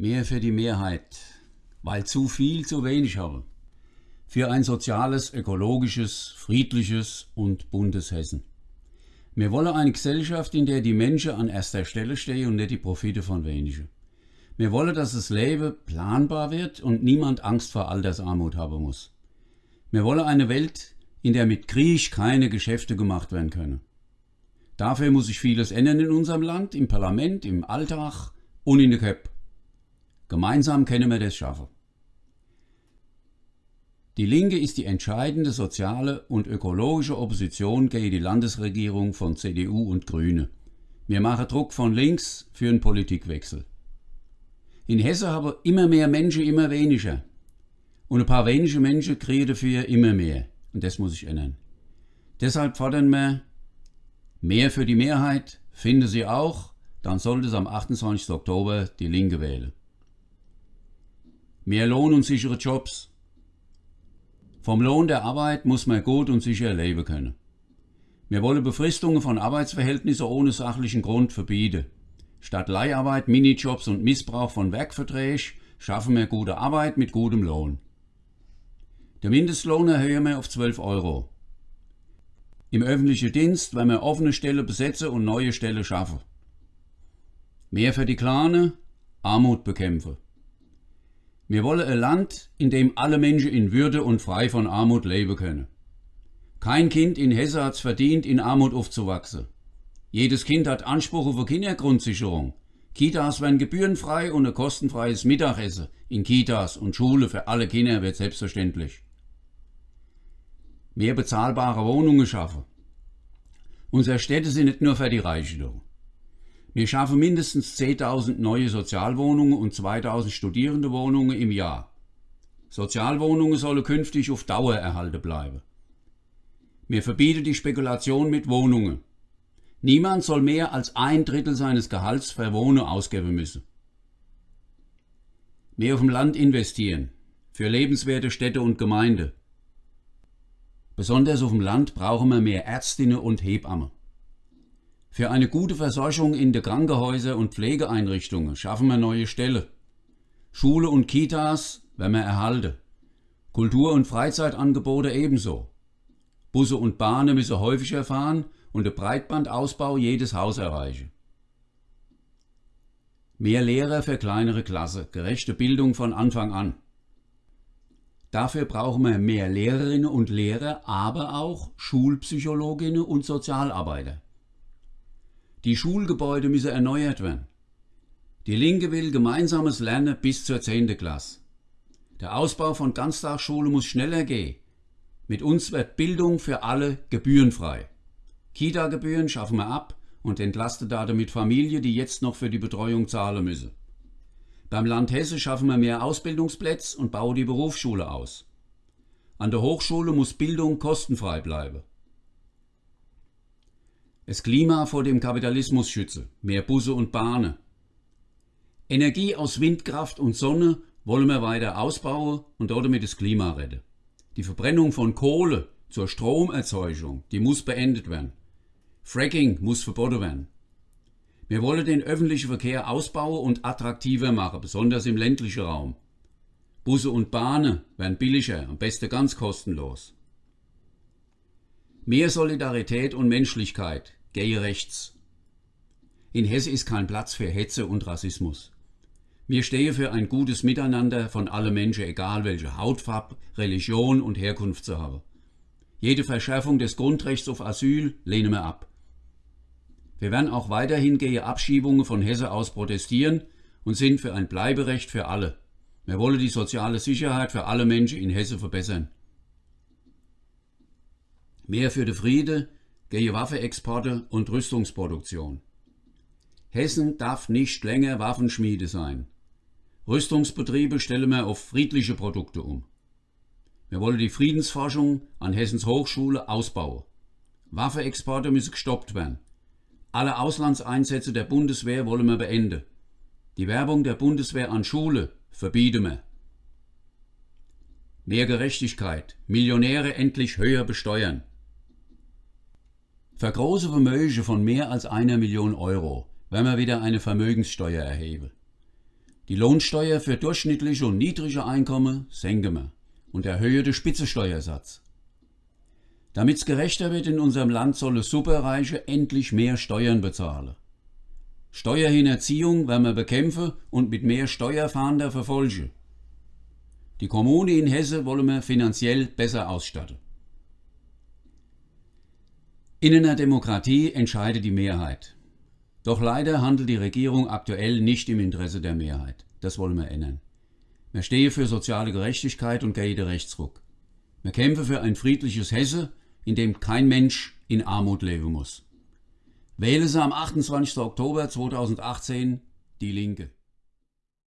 Mehr für die Mehrheit, weil zu viel zu wenig habe. Für ein soziales, ökologisches, friedliches und buntes Hessen. Wir wollen eine Gesellschaft, in der die Menschen an erster Stelle stehen und nicht die Profite von wenigen. Wir wollen, dass das Leben planbar wird und niemand Angst vor Altersarmut haben muss. Wir wollen eine Welt, in der mit Krieg keine Geschäfte gemacht werden können. Dafür muss sich vieles ändern in unserem Land, im Parlament, im Alltag und in der Köp. Gemeinsam können wir das schaffen. Die Linke ist die entscheidende soziale und ökologische Opposition gegen die Landesregierung von CDU und Grüne. Wir machen Druck von links für einen Politikwechsel. In Hessen haben immer mehr Menschen immer weniger. Und ein paar wenige Menschen kriegen dafür immer mehr. Und das muss sich ändern. Deshalb fordern wir mehr für die Mehrheit, finde sie auch, dann sollte es am 28. Oktober die Linke wählen. Mehr Lohn und sichere Jobs. Vom Lohn der Arbeit muss man gut und sicher leben können. Wir wollen Befristungen von Arbeitsverhältnissen ohne sachlichen Grund verbieten. Statt Leiharbeit, Minijobs und Missbrauch von Werkverträgen schaffen wir gute Arbeit mit gutem Lohn. Der Mindestlohn erhöhen wir auf 12 Euro. Im öffentlichen Dienst werden wir offene Stellen besetzen und neue Stellen schaffen. Mehr für die Kleine, Armut bekämpfen. Wir wollen ein Land, in dem alle Menschen in Würde und frei von Armut leben können. Kein Kind in Hesse es verdient, in Armut aufzuwachsen. Jedes Kind hat Anspruch auf Kindergrundsicherung. Kitas werden gebührenfrei und ein kostenfreies Mittagessen in Kitas und Schule für alle Kinder wird selbstverständlich mehr bezahlbare Wohnungen schaffen. Unsere Städte sind nicht nur für die Reichen Wir schaffen mindestens 10.000 neue Sozialwohnungen und 2.000 Studierendewohnungen im Jahr. Sozialwohnungen sollen künftig auf Dauer erhalten bleiben. Wir verbieten die Spekulation mit Wohnungen. Niemand soll mehr als ein Drittel seines Gehalts für Wohnen ausgeben müssen. Mehr auf dem Land investieren, für lebenswerte Städte und Gemeinde. Besonders auf dem Land brauchen wir mehr Ärztinnen und Hebammen. Für eine gute Versorgung in den Krankenhäusern und Pflegeeinrichtungen schaffen wir neue Stellen. Schule und Kitas werden wir erhalten. Kultur- und Freizeitangebote ebenso. Busse und Bahnen müssen häufiger fahren und der Breitbandausbau jedes Haus erreichen. Mehr Lehrer für kleinere Klasse, gerechte Bildung von Anfang an. Dafür brauchen wir mehr Lehrerinnen und Lehrer, aber auch Schulpsychologinnen und Sozialarbeiter. Die Schulgebäude müssen erneuert werden. Die Linke will gemeinsames Lernen bis zur 10. Klasse. Der Ausbau von Ganztagsschulen muss schneller gehen. Mit uns wird Bildung für alle gebührenfrei. Kita-Gebühren schaffen wir ab und entlasten damit Familien, die jetzt noch für die Betreuung zahlen müssen. Beim Land Hesse schaffen wir mehr Ausbildungsplätze und bauen die Berufsschule aus. An der Hochschule muss Bildung kostenfrei bleiben. Das Klima vor dem Kapitalismus schützen, mehr Busse und Bahnen. Energie aus Windkraft und Sonne wollen wir weiter ausbauen und damit das Klima retten. Die Verbrennung von Kohle zur Stromerzeugung, die muss beendet werden. Fracking muss verboten werden. Wir wollen den öffentlichen Verkehr ausbauen und attraktiver machen, besonders im ländlichen Raum. Busse und Bahnen werden billiger, am besten ganz kostenlos. Mehr Solidarität und Menschlichkeit, gehe rechts. In Hesse ist kein Platz für Hetze und Rassismus. Wir stehen für ein gutes Miteinander von allen Menschen, egal welche Hautfarbe, Religion und Herkunft sie haben. Jede Verschärfung des Grundrechts auf Asyl lehnen wir ab. Wir werden auch weiterhin gegen Abschiebungen von Hesse aus protestieren und sind für ein Bleiberecht für alle. Wir wollen die soziale Sicherheit für alle Menschen in Hesse verbessern. Mehr für den Friede, gegen Waffenexporte und Rüstungsproduktion. Hessen darf nicht länger Waffenschmiede sein. Rüstungsbetriebe stellen wir auf friedliche Produkte um. Wir wollen die Friedensforschung an Hessens Hochschule ausbauen. Waffenexporte müssen gestoppt werden. Alle Auslandseinsätze der Bundeswehr wollen wir beenden. Die Werbung der Bundeswehr an Schule verbieten wir. Mehr Gerechtigkeit, Millionäre endlich höher besteuern. Für große Vermögen von mehr als einer Million Euro werden wir wieder eine Vermögenssteuer erheben. Die Lohnsteuer für durchschnittliche und niedrige Einkommen senken wir und erhöhen den Spitzensteuersatz. Damit es gerechter wird in unserem Land, sollen Superreiche endlich mehr Steuern bezahlen. Steuerhinterziehung werden wir bekämpfen und mit mehr Steuerfahnder verfolgen. Die Kommune in Hesse wollen wir finanziell besser ausstatten. In einer Demokratie entscheidet die Mehrheit. Doch leider handelt die Regierung aktuell nicht im Interesse der Mehrheit. Das wollen wir ändern. Wir stehen für soziale Gerechtigkeit und gegen Rechtsruck. Wir kämpfen für ein friedliches Hesse, in dem kein Mensch in Armut leben muss. Wähle Sie am 28. Oktober 2018 die Linke.